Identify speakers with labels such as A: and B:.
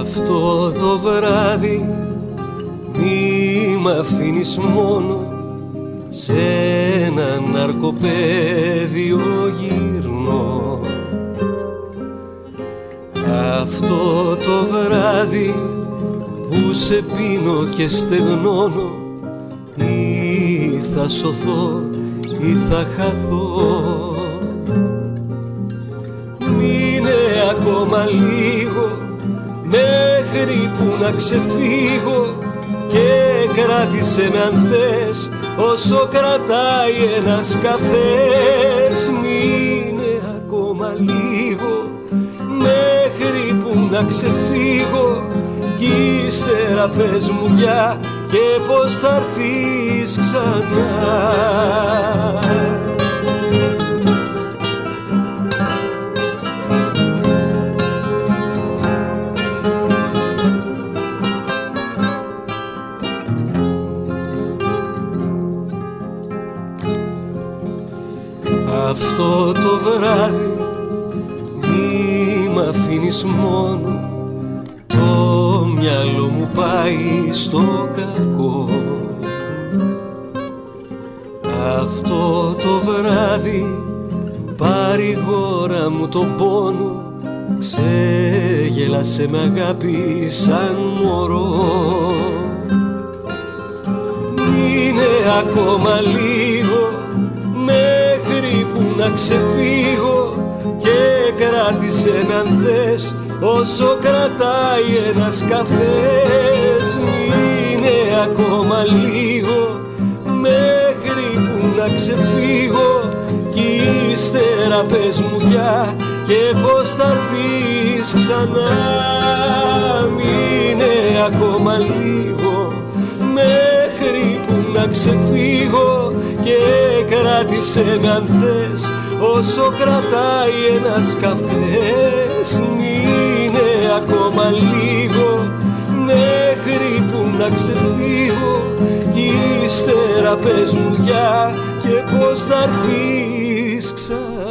A: Αυτό το βράδυ μη μ' αφήνεις μόνο σε ένα ναρκοπέδιο γυρνώ. Αυτό το βράδυ που σε πίνω και στεγνώνω ή θα σωθώ ή θα χαθώ. Μείνε ακόμα λίγο μέχρι που να ξεφύγω και κράτησε με αν θες όσο κρατάει ένας καφές μείνε ακόμα λίγο. Μέχρι που να ξεφύγω κι ύστερα πες μου για και πως θα έρθεις ξανά Αυτό το βράδυ μη μ' αφήνεις μόνο. Το μυαλό μου πάει στο κακό. Αυτό το βράδυ παρηγόρα μου τον πόνο ξεγέλασε με αγάπη σαν μωρό. Μείνε ακόμα λίγο μέχρι που να ξεφύγω και κράτησε με αν θες όσο κρατάει ένας καφές. Μείνε ακόμα λίγο μέχρι που να ξεφύγω κι ύστερα πες μου για και πως θα έρθεις ξανά. Μείνε ακόμα λίγο μέχρι που να ξεφύγω και κράτησε με αν θες όσο κρατάει ένας καφές. Μείνε ακόμα λίγο μέχρι που να ξεφύγω κι ύστερα πες μου για και πως θα έρθεις ξανά